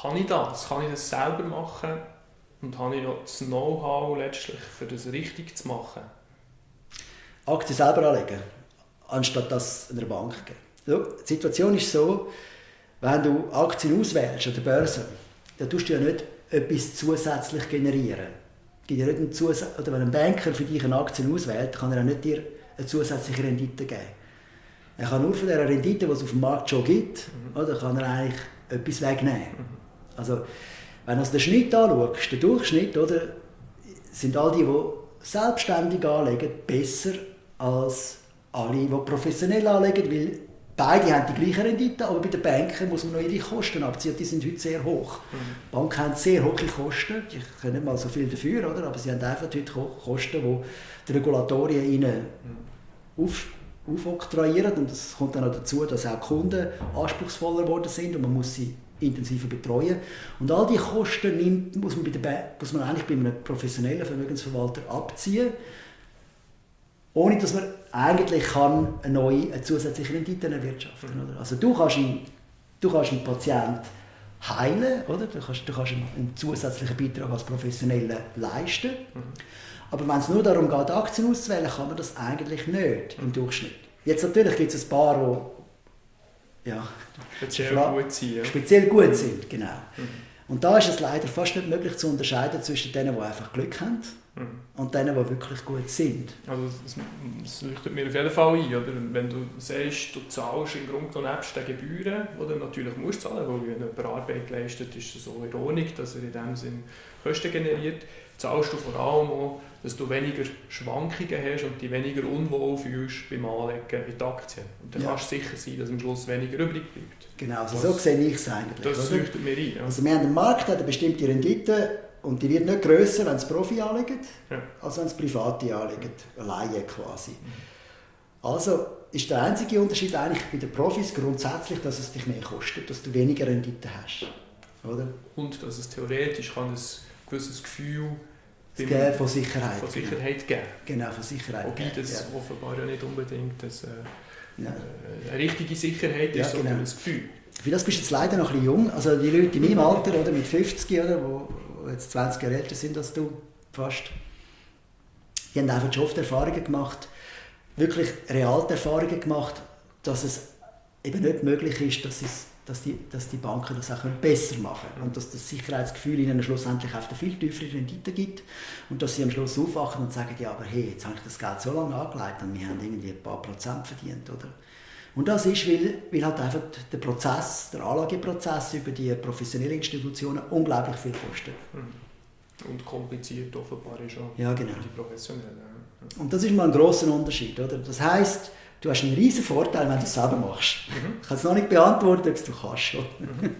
kann ich das? Kann ich das selber machen? Und habe ich auch das Know-how letztlich, für das richtig zu machen? Aktien selber anlegen, anstatt das einer Bank geben. So, die Situation ist so, wenn du Aktien auswählst an der Börse, dann tust du ja nicht etwas zusätzlich generieren. Gibt ja nicht einen Zus oder wenn ein Banker für dich eine Aktie auswählt, kann er auch nicht dir eine zusätzliche Rendite geben. Er kann nur von der Rendite, die es auf dem Markt schon gibt, mhm. oder, kann er eigentlich etwas wegnehmen. Mhm. Also, wenn du den Schnitt anschaust, den Durchschnitt, oder, sind all die, die selbstständig anlegen, besser als alle, die professionell anlegen, weil beide haben die gleiche Rendite, aber bei den Banken muss man noch ihre Kosten abziehen, die sind heute sehr hoch. Mhm. Banken haben sehr hohe Kosten, die können nicht mal so viel dafür, oder? aber sie haben einfach heute Kosten, die die Regulatorien ihnen mhm. auf, aufoktroyieren und es kommt dann auch dazu, dass auch Kunden anspruchsvoller geworden sind und man muss sie intensiver betreuen. Und all diese Kosten nimmt, muss, man bei der, muss man eigentlich bei einem professionellen Vermögensverwalter abziehen, ohne dass man eigentlich kann eine neue, eine zusätzliche Rendite erwirtschaften kann. Also du kannst, einen, du kannst einen Patienten heilen, oder? Du kannst, du kannst einen, zusätzlichen Beitrag als Professioneller leisten. Mhm. Aber wenn es nur darum geht, Aktien auszuwählen, kann man das eigentlich nicht im Durchschnitt. Jetzt natürlich gibt es ein paar, die ja, speziell gut sind. Speziell gut sind, genau. Mhm. Und da ist es leider fast nicht möglich zu unterscheiden zwischen denen, die einfach Glück haben mhm. und denen, die wirklich gut sind. Also das, das leuchtet mir auf jeden Fall ein, oder? Wenn du sagst, du zahlst im Grunde genommen nebst den Gebühren, die du natürlich musst zahlen, weil wenn jemand Arbeit leistet, ist es so Ordnung, dass er in dem Sinn Kosten generiert, zahlst du vor allem auch, dass du weniger Schwankungen hast und dich weniger unwohl fühlst beim Anlegen in die Aktien. Und dann ja. kannst du sicher sein, dass am Schluss weniger übrig bleibt. Genau, also so sehe ich es eigentlich. Das leuchtet mir ein. Ja. Also wir haben einen Markt, der eine bestimmte Rendite und die wird nicht grösser, wenn es Profi anlegen, ja. als wenn es Private anlegen, Laien quasi. Also ist der einzige Unterschied eigentlich bei den Profis grundsätzlich, dass es dich mehr kostet, dass du weniger Rendite hast. Oder? Und dass es theoretisch kann ein gewisses Gefühl geben von Sicherheit. Von Sicherheit geben. Genau, von Sicherheit Wobei das ja. offenbar ja nicht unbedingt das, äh, ja. Äh, eine richtige Sicherheit ist, ja, genau. sondern ein Gefühl. Für das bist du jetzt leider noch ein bisschen jung. Also die Leute in meinem Alter, oder mit 50, oder, wo jetzt 20 Jahre älter sind als du, fast, die haben einfach schon oft Erfahrungen gemacht, wirklich reale Erfahrungen gemacht, dass es eben nicht möglich ist, dass es dass die, dass die Banken das auch besser machen können und dass das Sicherheitsgefühl ihnen schlussendlich auf eine viel tiefere Rendite gibt und dass sie am Schluss aufwachen und sagen, ja, aber hey, jetzt habe ich das Geld so lange angelegt und wir haben irgendwie ein paar Prozent verdient, oder? Und das ist, weil, weil halt einfach der Prozess, der Anlageprozess über die professionellen Institutionen unglaublich viel kostet. Hm. Und kompliziert offenbar ist auch ja, genau. die Professionellen. Und das ist mal ein grosser Unterschied, oder? Das heißt Du hast einen riesen Vorteil, wenn du es selber machst. Mhm. Ich kann es noch nicht beantworten, ob du kannst. Mhm.